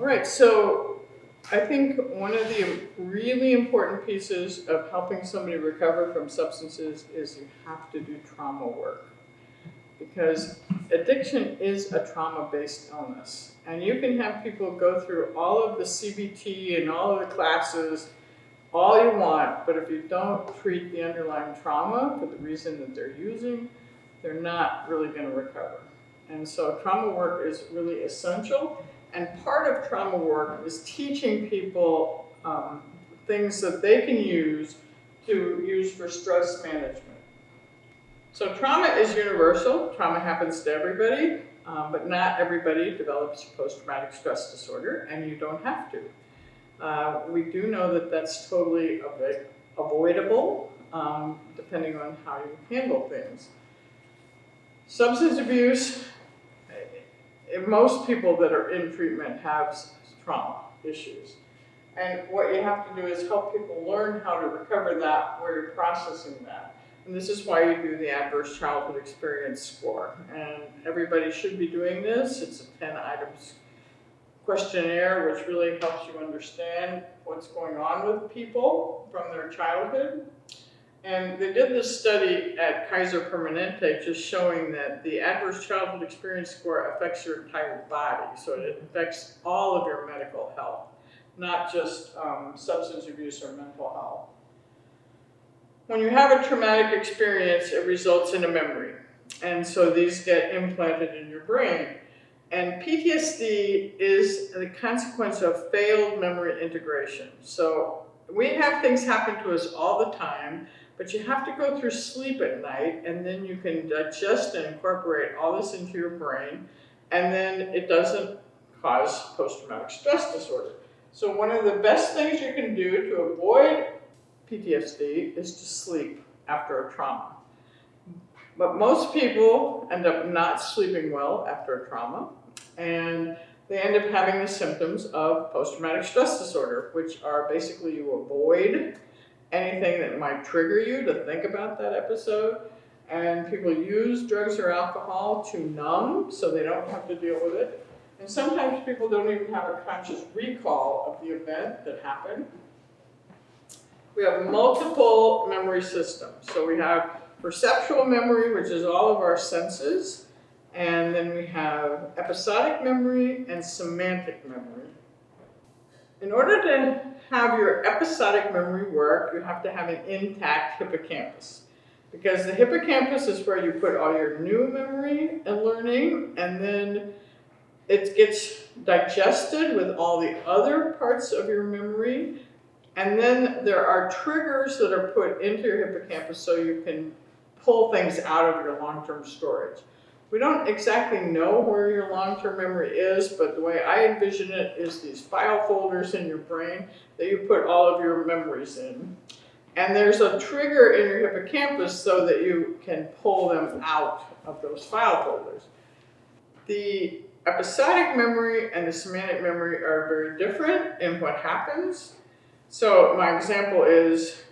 All right, so I think one of the really important pieces of helping somebody recover from substances is you have to do trauma work. Because addiction is a trauma-based illness. And you can have people go through all of the CBT and all of the classes all you want, but if you don't treat the underlying trauma for the reason that they're using, they're not really going to recover. And so trauma work is really essential. And part of trauma work is teaching people um, things that they can use to use for stress management. So trauma is universal. Trauma happens to everybody, um, but not everybody develops post-traumatic stress disorder, and you don't have to. Uh, we do know that that's totally avoidable, um, depending on how you handle things. Substance abuse, most people that are in treatment have trauma issues. And what you have to do is help people learn how to recover that where you're processing that. And this is why you do the Adverse Childhood Experience Score. And everybody should be doing this. It's a 10 items questionnaire, which really helps you understand what's going on with people from their childhood. And they did this study at Kaiser Permanente just showing that the adverse childhood experience score affects your entire body. So it affects all of your medical health, not just um, substance abuse or mental health. When you have a traumatic experience, it results in a memory. And so these get implanted in your brain. And PTSD is the consequence of failed memory integration. So we have things happen to us all the time, but you have to go through sleep at night and then you can digest and incorporate all this into your brain and then it doesn't cause post-traumatic stress disorder. So one of the best things you can do to avoid PTSD is to sleep after a trauma. But most people end up not sleeping well after a trauma and they end up having the symptoms of post-traumatic stress disorder, which are basically you avoid anything that might trigger you to think about that episode. And people use drugs or alcohol to numb so they don't have to deal with it. And sometimes people don't even have a conscious recall of the event that happened. We have multiple memory systems. So we have perceptual memory, which is all of our senses. And then we have episodic memory and semantic memory. In order to have your episodic memory work, you have to have an intact hippocampus. Because the hippocampus is where you put all your new memory and learning, and then it gets digested with all the other parts of your memory. And then there are triggers that are put into your hippocampus so you can pull things out of your long-term storage. We don't exactly know where your long-term memory is, but the way I envision it is these file folders in your brain that you put all of your memories in. And there's a trigger in your hippocampus so that you can pull them out of those file folders. The episodic memory and the semantic memory are very different in what happens. So my example is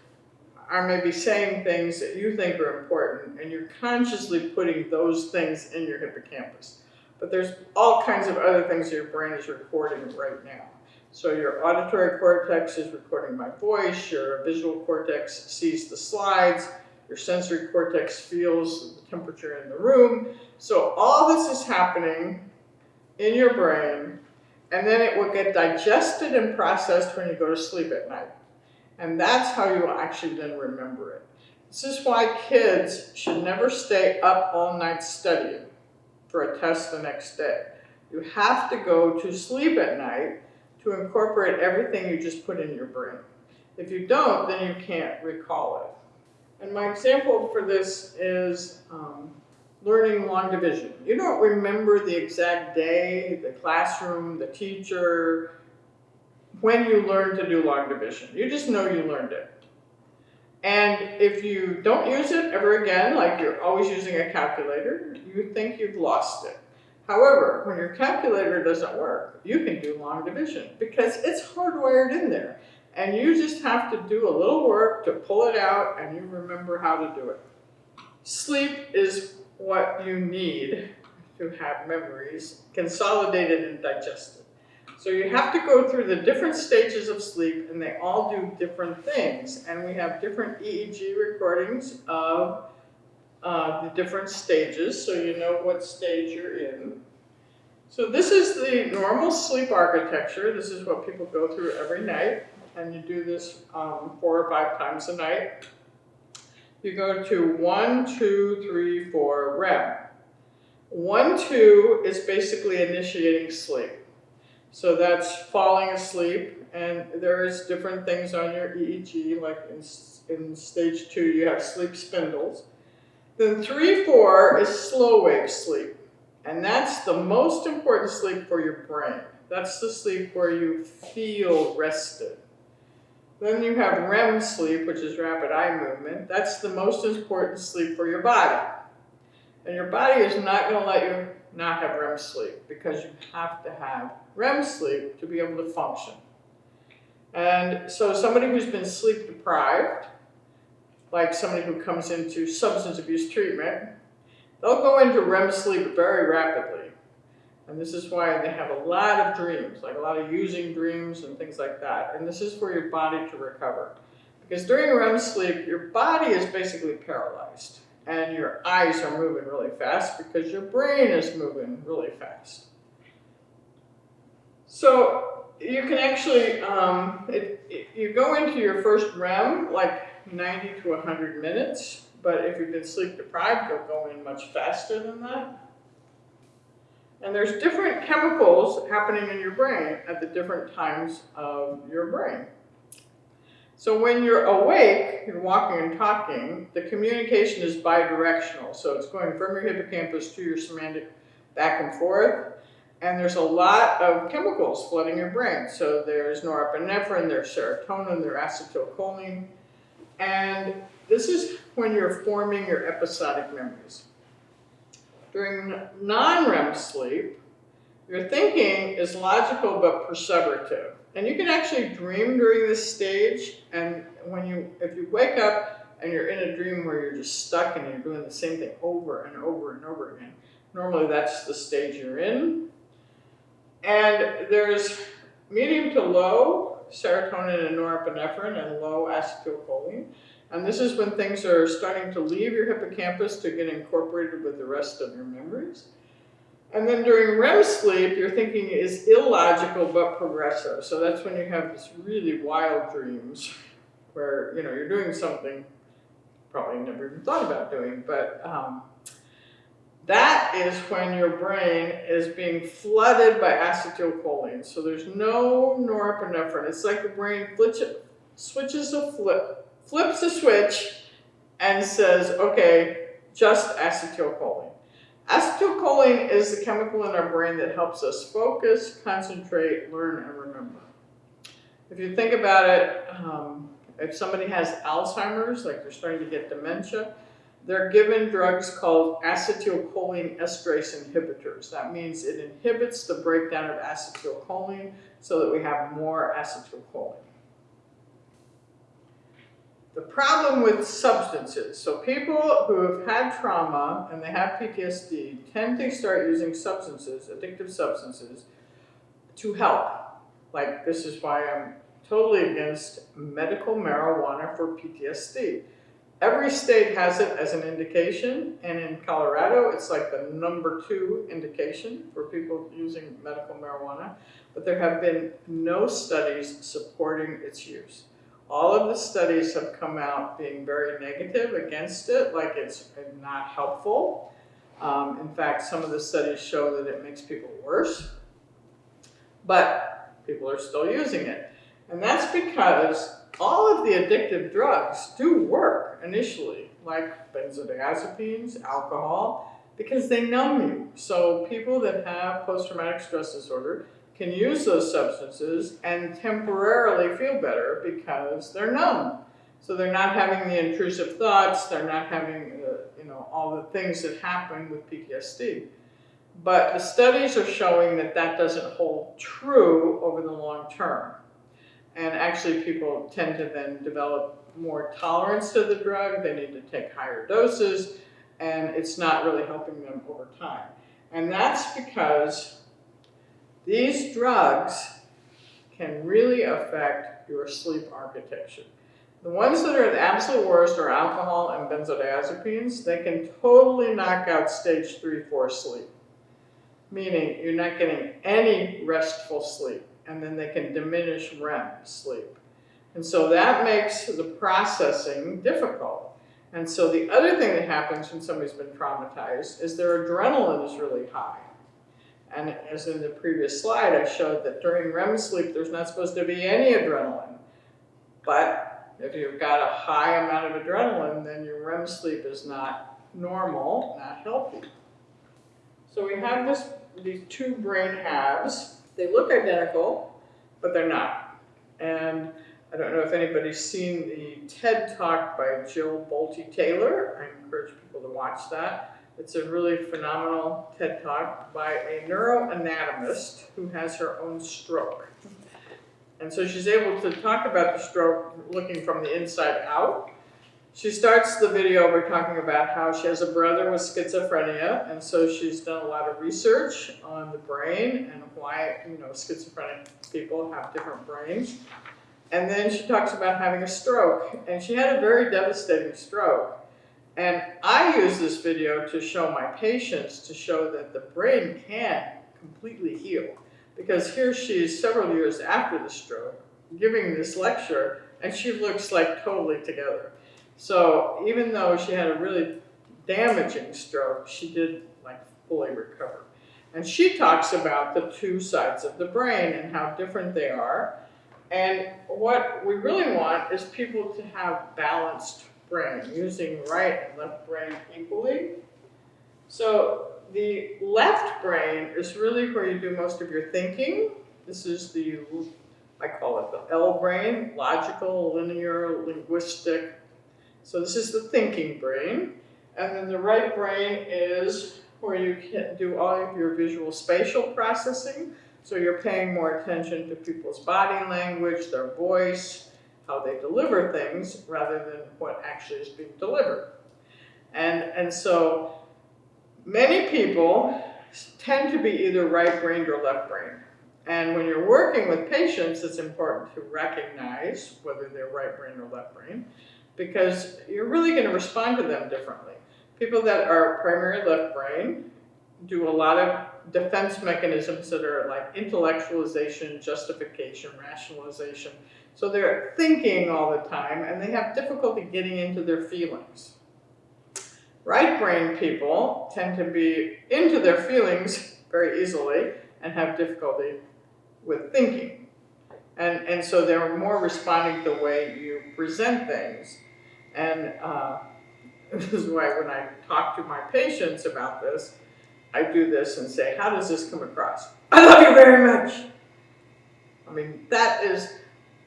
I may be saying things that you think are important and you're consciously putting those things in your hippocampus. But there's all kinds of other things your brain is recording right now. So your auditory cortex is recording my voice, your visual cortex sees the slides, your sensory cortex feels the temperature in the room. So all this is happening in your brain, and then it will get digested and processed when you go to sleep at night. And that's how you actually then remember it. This is why kids should never stay up all night studying for a test the next day. You have to go to sleep at night to incorporate everything you just put in your brain. If you don't, then you can't recall it. And my example for this is um, learning long division. You don't remember the exact day, the classroom, the teacher, when you learn to do long division. You just know you learned it. And if you don't use it ever again, like you're always using a calculator, you think you've lost it. However, when your calculator doesn't work, you can do long division because it's hardwired in there. And you just have to do a little work to pull it out and you remember how to do it. Sleep is what you need to have memories consolidated and digested. So you have to go through the different stages of sleep and they all do different things. And we have different EEG recordings of uh, the different stages so you know what stage you're in. So this is the normal sleep architecture. This is what people go through every night. And you do this um, four or five times a night. You go to one, two, three, four, REM. One, two is basically initiating sleep. So that's falling asleep, and there's different things on your EEG, like in, in stage two, you have sleep spindles. Then three, four is slow wave sleep, and that's the most important sleep for your brain. That's the sleep where you feel rested. Then you have REM sleep, which is rapid eye movement. That's the most important sleep for your body. And your body is not going to let you not have REM sleep because you have to have REM sleep to be able to function. And so somebody who's been sleep deprived, like somebody who comes into substance abuse treatment, they'll go into REM sleep very rapidly. And this is why they have a lot of dreams, like a lot of using dreams and things like that. And this is for your body to recover. Because during REM sleep, your body is basically paralyzed and your eyes are moving really fast because your brain is moving really fast. So you can actually, um, it, it, you go into your first REM like 90 to 100 minutes, but if you've been sleep deprived, you'll go in much faster than that. And there's different chemicals happening in your brain at the different times of your brain. So when you're awake, you're walking and talking, the communication is bidirectional. So it's going from your hippocampus to your semantic back and forth. And there's a lot of chemicals flooding your brain. So there's norepinephrine, there's serotonin, there's acetylcholine. And this is when you're forming your episodic memories. During non-REM sleep, your thinking is logical but perseverative. And you can actually dream during this stage. And when you, if you wake up and you're in a dream where you're just stuck and you're doing the same thing over and over and over again, normally that's the stage you're in. And there's medium to low serotonin and norepinephrine and low acetylcholine. And this is when things are starting to leave your hippocampus to get incorporated with the rest of your memories. And then during REM sleep, your thinking is illogical but progressive. So that's when you have these really wild dreams where, you know, you're doing something probably never even thought about doing, but um, that is when your brain is being flooded by acetylcholine. So there's no norepinephrine. It's like the brain switches a flip, flips a switch and says, okay, just acetylcholine. Acetylcholine is the chemical in our brain that helps us focus, concentrate, learn, and remember. If you think about it, um, if somebody has Alzheimer's, like they're starting to get dementia, they're given drugs called acetylcholine esterase inhibitors. That means it inhibits the breakdown of acetylcholine so that we have more acetylcholine. The problem with substances, so people who have had trauma and they have PTSD tend to start using substances, addictive substances, to help. Like this is why I'm totally against medical marijuana for PTSD. Every state has it as an indication, and in Colorado, it's like the number two indication for people using medical marijuana, but there have been no studies supporting its use. All of the studies have come out being very negative against it, like it's not helpful. Um, in fact, some of the studies show that it makes people worse, but people are still using it. And that's because all of the addictive drugs do work initially, like benzodiazepines, alcohol, because they numb you. So people that have post-traumatic stress disorder can use those substances and temporarily feel better because they're numb. So they're not having the intrusive thoughts, they're not having uh, you know, all the things that happen with PTSD. But the studies are showing that that doesn't hold true over the long term. And actually people tend to then develop more tolerance to the drug, they need to take higher doses, and it's not really helping them over time. And that's because these drugs can really affect your sleep architecture. The ones that are the absolute worst are alcohol and benzodiazepines. They can totally knock out stage three, four sleep, meaning you're not getting any restful sleep, and then they can diminish REM sleep. And so that makes the processing difficult. And so the other thing that happens when somebody's been traumatized is their adrenaline is really high. And as in the previous slide, I showed that during REM sleep, there's not supposed to be any adrenaline. But if you've got a high amount of adrenaline, then your REM sleep is not normal, not healthy. So we have this, these two brain halves. They look identical, but they're not. And I don't know if anybody's seen the TED Talk by Jill Bolte Taylor. I encourage people to watch that. It's a really phenomenal TED Talk by a neuroanatomist who has her own stroke. And so she's able to talk about the stroke looking from the inside out. She starts the video by talking about how she has a brother with schizophrenia, and so she's done a lot of research on the brain and why, you know, schizophrenic people have different brains. And then she talks about having a stroke, and she had a very devastating stroke. And I use this video to show my patients to show that the brain can completely heal. Because here she is several years after the stroke, giving this lecture, and she looks like totally together. So even though she had a really damaging stroke, she did like fully recover. And she talks about the two sides of the brain and how different they are and what we really want is people to have balanced brain, using right and left brain equally. So the left brain is really where you do most of your thinking. This is the, I call it the L brain, logical, linear, linguistic. So this is the thinking brain. And then the right brain is where you can do all of your visual spatial processing. So you're paying more attention to people's body language, their voice, how they deliver things, rather than what actually is being delivered. And, and so many people tend to be either right-brained or left-brained. And when you're working with patients, it's important to recognize whether they're right-brained or left-brained, because you're really going to respond to them differently. People that are primary left brain do a lot of defense mechanisms that are like intellectualization, justification, rationalization. So they're thinking all the time and they have difficulty getting into their feelings. Right brain people tend to be into their feelings very easily and have difficulty with thinking. And, and so they're more responding to the way you present things. And uh, this is why when I talk to my patients about this, I do this and say, how does this come across? I love you very much. I mean, that is,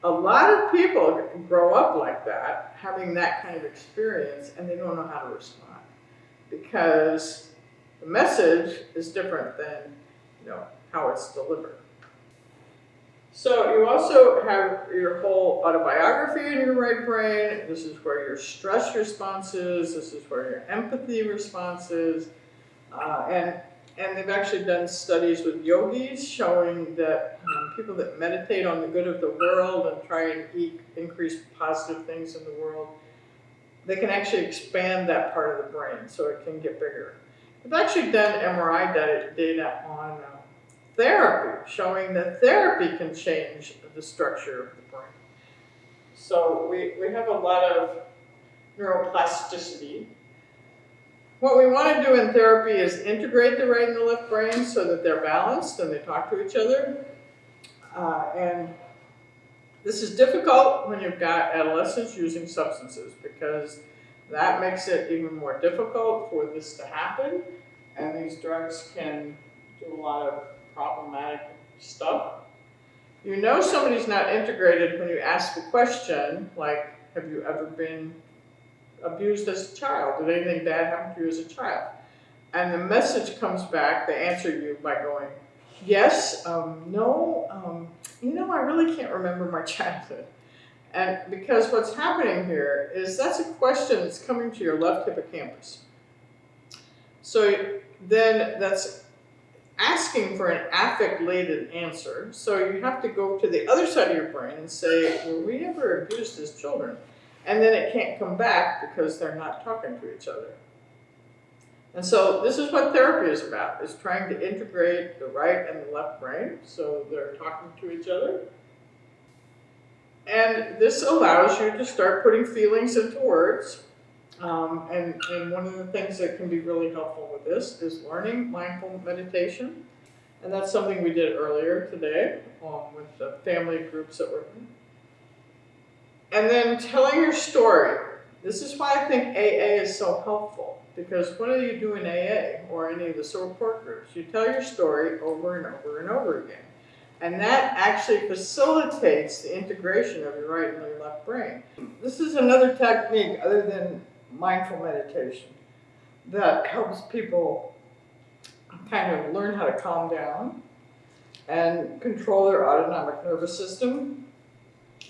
a lot of people grow up like that, having that kind of experience, and they don't know how to respond. Because the message is different than, you know, how it's delivered. So you also have your whole autobiography in your right brain. This is where your stress response is. This is where your empathy response is. Uh, and, and they've actually done studies with yogis showing that um, people that meditate on the good of the world and try and eat, increase positive things in the world, they can actually expand that part of the brain so it can get bigger. They've actually done MRI data, on uh, therapy, showing that therapy can change the structure of the brain. So we, we have a lot of neuroplasticity what we want to do in therapy is integrate the right and the left brain so that they're balanced and they talk to each other. Uh, and this is difficult when you've got adolescents using substances because that makes it even more difficult for this to happen. And these drugs can do a lot of problematic stuff. You know somebody's not integrated when you ask a question like, have you ever been abused as a child? Did anything bad happen to you as a child? And the message comes back, they answer you by going, yes, um, no, um, you know, I really can't remember my childhood. And because what's happening here is that's a question that's coming to your left hippocampus. So then that's asking for an affect-laden answer. So you have to go to the other side of your brain and say, were we ever abused as children? And then it can't come back because they're not talking to each other. And so this is what therapy is about, is trying to integrate the right and the left brain so they're talking to each other. And this allows you to start putting feelings into words. Um, and, and one of the things that can be really helpful with this is learning mindful meditation. And that's something we did earlier today um, with the family groups that we're in. And then telling your story. This is why I think AA is so helpful. Because what do you do in AA or any of the support groups? You tell your story over and over and over again. And that actually facilitates the integration of your right and your left brain. This is another technique other than mindful meditation that helps people kind of learn how to calm down and control their autonomic nervous system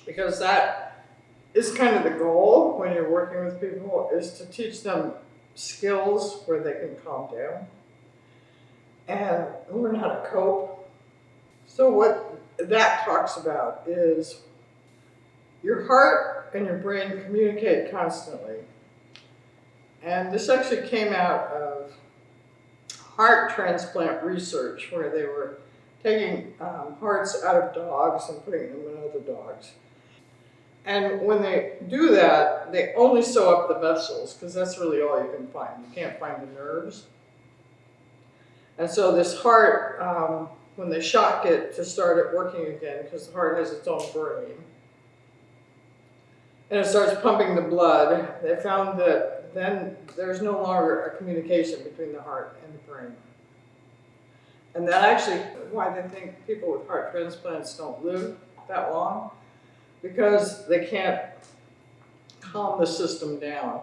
because that is kind of the goal when you're working with people is to teach them skills where they can calm down and learn how to cope. So what that talks about is your heart and your brain communicate constantly. And this actually came out of heart transplant research where they were taking um, hearts out of dogs and putting them in other dogs. And when they do that, they only sew up the vessels because that's really all you can find. You can't find the nerves. And so this heart, um, when they shock it to start it working again, because the heart has its own brain, and it starts pumping the blood, they found that then there's no longer a communication between the heart and the brain. And that actually why they think people with heart transplants don't live that long because they can't calm the system down.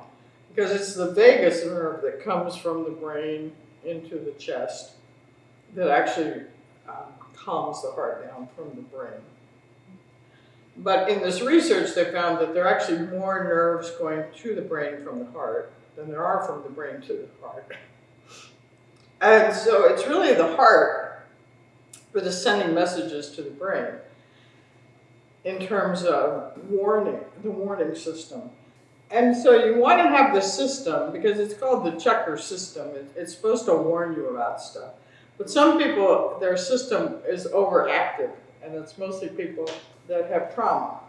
Because it's the vagus nerve that comes from the brain into the chest that actually um, calms the heart down from the brain. But in this research, they found that there are actually more nerves going to the brain from the heart than there are from the brain to the heart. And so it's really the heart that is sending messages to the brain in terms of warning, the warning system. And so you want to have the system, because it's called the checker system, it, it's supposed to warn you about stuff. But some people, their system is overactive, and it's mostly people that have trauma.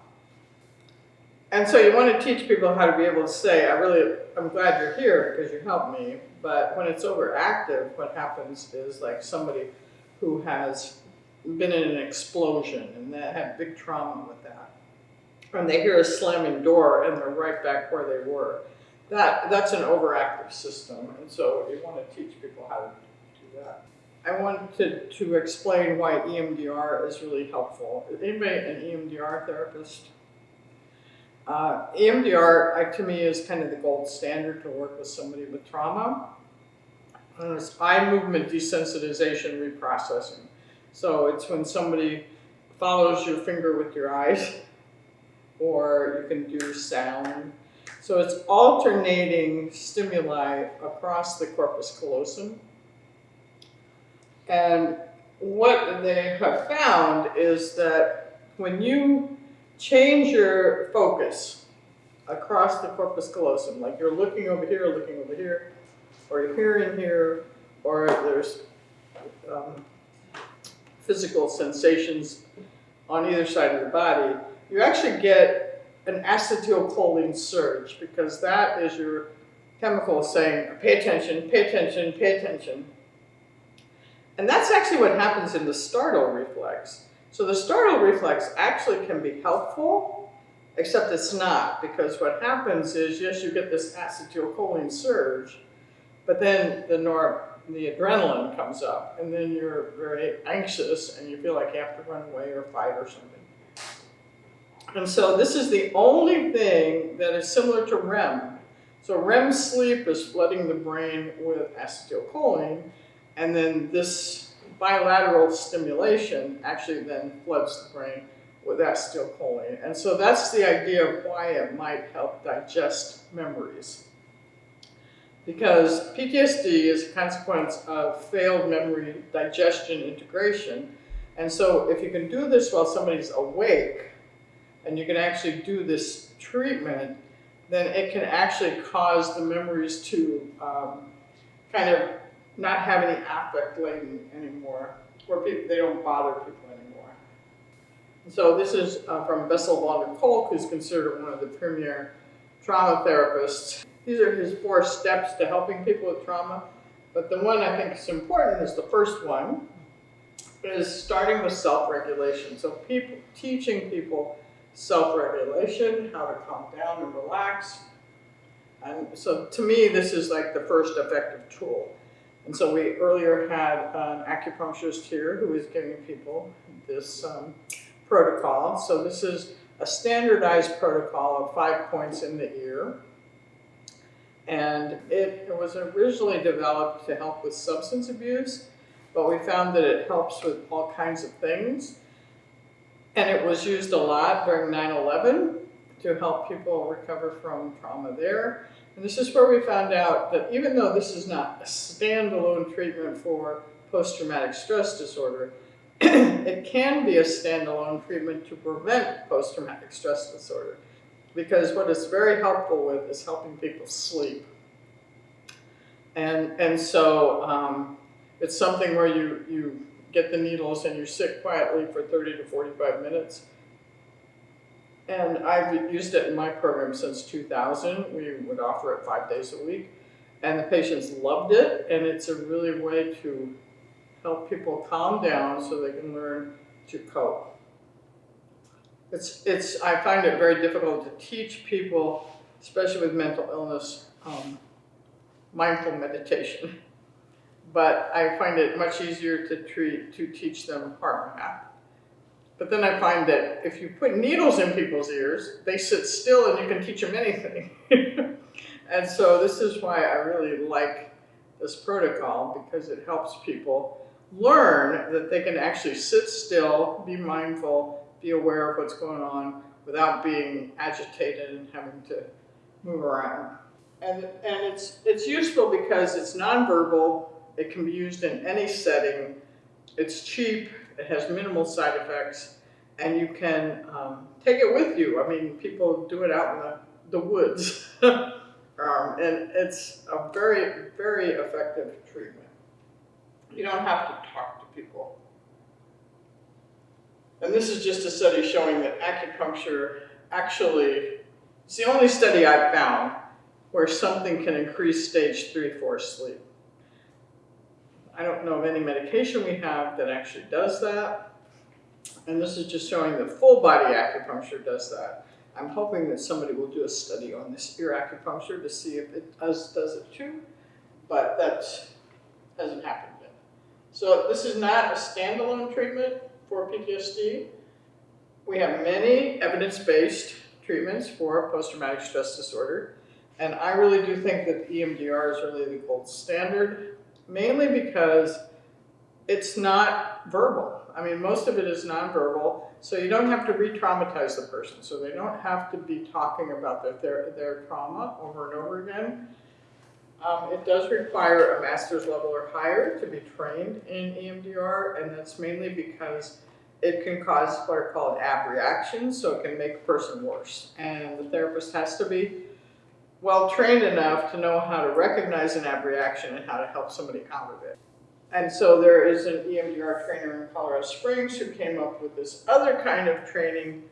And so you want to teach people how to be able to say, I really, I'm glad you're here because you helped me, but when it's overactive, what happens is like somebody who has been in an explosion and they have big trauma with that. And they hear a slamming door and they're right back where they were. That, that's an overactive system, and so you want to teach people how to do that. I wanted to explain why EMDR is really helpful. Anybody an EMDR therapist? Uh, EMDR, to me, is kind of the gold standard to work with somebody with trauma. And it's eye movement desensitization reprocessing. So it's when somebody follows your finger with your eyes, or you can do sound. So it's alternating stimuli across the corpus callosum. And what they have found is that when you change your focus across the corpus callosum, like you're looking over here, looking over here, or you're hearing here, or there's um, physical sensations on either side of the body, you actually get an acetylcholine surge because that is your chemical saying, pay attention, pay attention, pay attention. And that's actually what happens in the startle reflex. So the startle reflex actually can be helpful, except it's not, because what happens is, yes, you get this acetylcholine surge, but then the nor the adrenaline comes up, and then you're very anxious and you feel like you have to run away or fight or something. And so this is the only thing that is similar to REM. So REM sleep is flooding the brain with acetylcholine, and then this bilateral stimulation actually then floods the brain with that acetylcholine. And so that's the idea of why it might help digest memories Because PTSD is a consequence of failed memory digestion integration. And so if you can do this while somebody's awake, and you can actually do this treatment, then it can actually cause the memories to um, kind of not have any affect laden anymore, where people, they don't bother people anymore. So this is uh, from Bessel van der Kolk, who's considered one of the premier trauma therapists. These are his four steps to helping people with trauma. But the one I think is important is the first one, is starting with self-regulation. So people, teaching people self-regulation, how to calm down and relax. And so to me, this is like the first effective tool. And so we earlier had an acupuncturist here who was giving people this um, protocol. So this is a standardized protocol of five points in the ear. And it, it was originally developed to help with substance abuse, but we found that it helps with all kinds of things. And it was used a lot during 9-11 to help people recover from trauma there. And this is where we found out that even though this is not a standalone treatment for post-traumatic stress disorder, it can be a standalone treatment to prevent post-traumatic stress disorder. Because what it's very helpful with is helping people sleep. And, and so um, it's something where you, you get the needles and you sit quietly for 30 to 45 minutes. And I've used it in my program since 2000. We would offer it five days a week. And the patients loved it, and it's a really way to help people calm down so they can learn to cope. It's, it's, I find it very difficult to teach people, especially with mental illness, um, mindful meditation. But I find it much easier to treat, to teach them HeartMath. But then I find that if you put needles in people's ears, they sit still and you can teach them anything. and so this is why I really like this protocol because it helps people learn that they can actually sit still, be mindful, be aware of what's going on without being agitated and having to move around. And, and it's, it's useful because it's nonverbal, it can be used in any setting, it's cheap, it has minimal side effects, and you can um, take it with you. I mean, people do it out in the, the woods. um, and it's a very, very effective treatment. You don't have to talk to people. And this is just a study showing that acupuncture actually, it's the only study I've found where something can increase stage three, four sleep. I don't know of any medication we have that actually does that. And this is just showing that full body acupuncture does that. I'm hoping that somebody will do a study on this ear acupuncture to see if it does, does it too, but that hasn't happened yet. So this is not a standalone treatment for PTSD. We have many evidence-based treatments for post-traumatic stress disorder. And I really do think that EMDR is really the gold standard, mainly because it's not verbal. I mean, most of it is nonverbal, so you don't have to re-traumatize the person. So they don't have to be talking about their, their, their trauma over and over again. Um, it does require a master's level or higher to be trained in EMDR, and that's mainly because it can cause what are called abreactions, so it can make a person worse. And the therapist has to be well trained enough to know how to recognize an abreaction and how to help somebody out of it. And so there is an EMDR trainer in Colorado Springs who came up with this other kind of training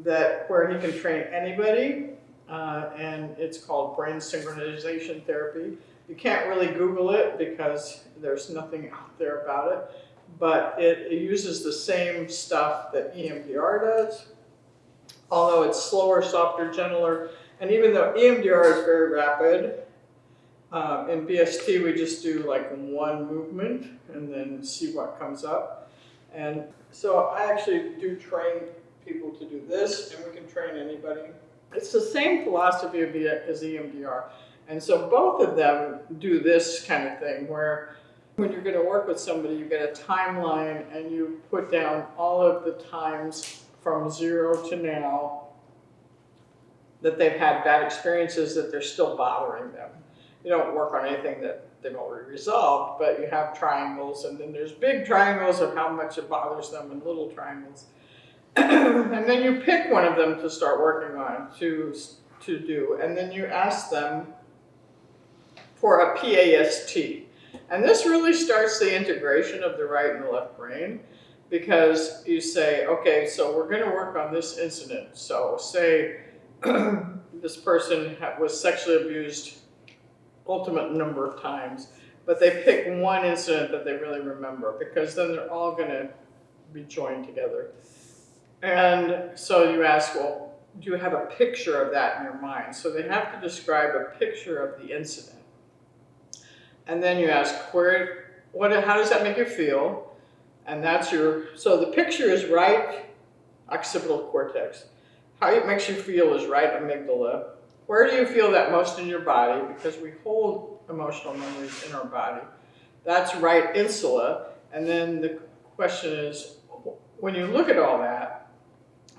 that where he can train anybody, uh, and it's called brain synchronization therapy. You can't really Google it because there's nothing out there about it, but it, it uses the same stuff that EMDR does, although it's slower, softer, gentler, and even though EMDR is very rapid, um, in BST we just do like one movement and then see what comes up. And so I actually do train people to do this and we can train anybody. It's the same philosophy as EMDR. And so both of them do this kind of thing where when you're going to work with somebody, you get a timeline and you put down all of the times from zero to now that they've had bad experiences that they're still bothering them. you don't work on anything that they've already resolved, but you have triangles, and then there's big triangles of how much it bothers them, and little triangles. and then you pick one of them to start working on to to do, and then you ask them for a PAST. And this really starts the integration of the right and the left brain because you say, okay, so we're going to work on this incident. So, say this person was sexually abused ultimate number of times, but they pick one incident that they really remember because then they're all going to be joined together. And so you ask, well, do you have a picture of that in your mind? So they have to describe a picture of the incident. And then you ask, where, what, how does that make you feel? And that's your, so the picture is right occipital cortex. How it makes you feel is right amygdala. Where do you feel that most in your body? Because we hold emotional memories in our body. That's right insula. And then the question is, when you look at all that,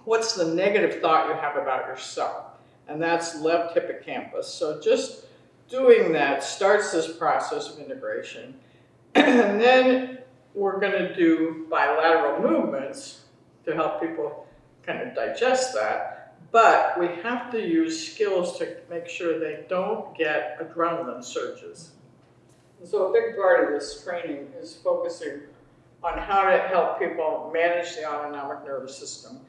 what's the negative thought you have about yourself? And that's left hippocampus. So just doing that starts this process of integration. and then we're going to do bilateral movements to help people kind of digest that. But we have to use skills to make sure they don't get adrenaline surges. So a big part of this training is focusing on how to help people manage the autonomic nervous system.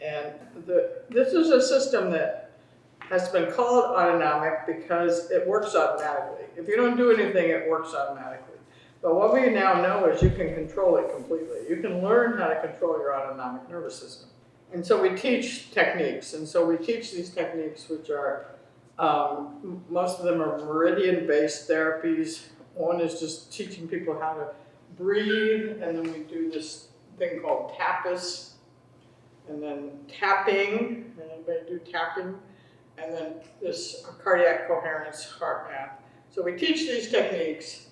And the, this is a system that has been called autonomic because it works automatically. If you don't do anything, it works automatically. But what we now know is you can control it completely. You can learn how to control your autonomic nervous system. And so we teach techniques. And so we teach these techniques, which are, um, most of them are meridian-based therapies. One is just teaching people how to breathe, and then we do this thing called tapas, and then tapping, and anybody do tapping? and then this cardiac coherence HeartMath. So we teach these techniques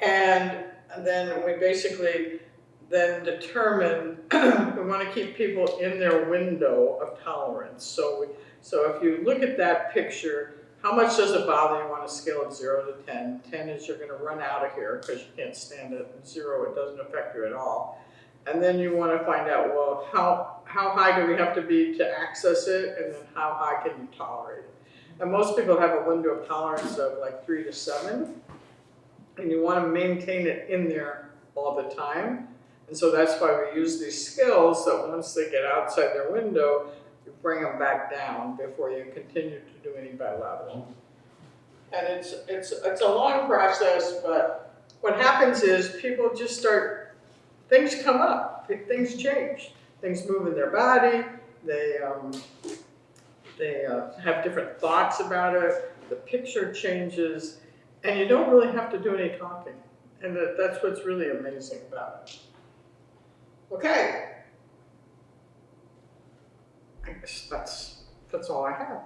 and then we basically then determine, we want to keep people in their window of tolerance. So, so if you look at that picture, how much does it bother you on a scale of 0 to 10? 10 is you're going to run out of here because you can't stand it. And 0, it doesn't affect you at all. And then you want to find out, well, how, how high do we have to be to access it? And then how high can you tolerate it? And most people have a window of tolerance of like 3 to 7. And you want to maintain it in there all the time. And so that's why we use these skills that once they get outside their window, you bring them back down before you continue to do any bilateral. And it's, it's, it's a long process, but what happens is people just start, things come up, things change. Things move in their body, they, um, they uh, have different thoughts about it, the picture changes, and you don't really have to do any talking. And that, that's what's really amazing about it. Okay. I guess that's, that's all I have.